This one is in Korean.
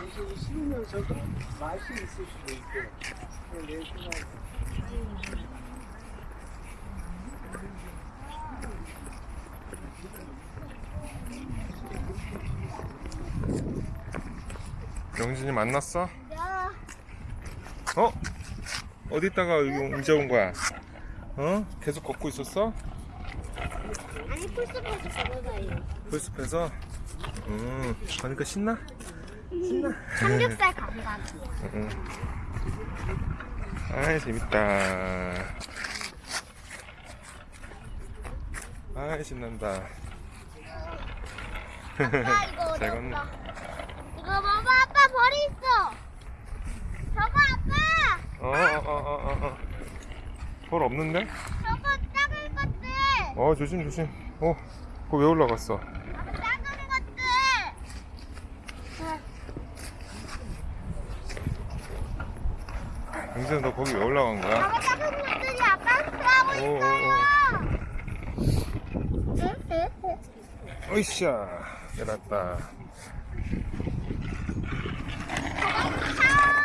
음식이 식으면서도 맛이 있을 수도 있고 내 생각 영진이 만났어? 야, 어? 어디다가 여기 이제 온 거야? 어? 계속 걷고 있었어? 아니 풀스포츠 잡아봐요. 풀숲에서? 음, 가니까 신나? 신나? 삼겹살 감각. 응. 아이 재밌다. 아이 신난다. 아빠 이거 잘 걷네. 이거 봐봐 아빠 벌이 있어. 저거 아빠. 어어어어 어. 벌 없는데? 어 조심 조심. 어, 그거 왜 올라갔어? 영진아 너 거기 왜 올라간 거야? 아빠 작은 것들이 아빠 있어요. 어이샤 내렸다.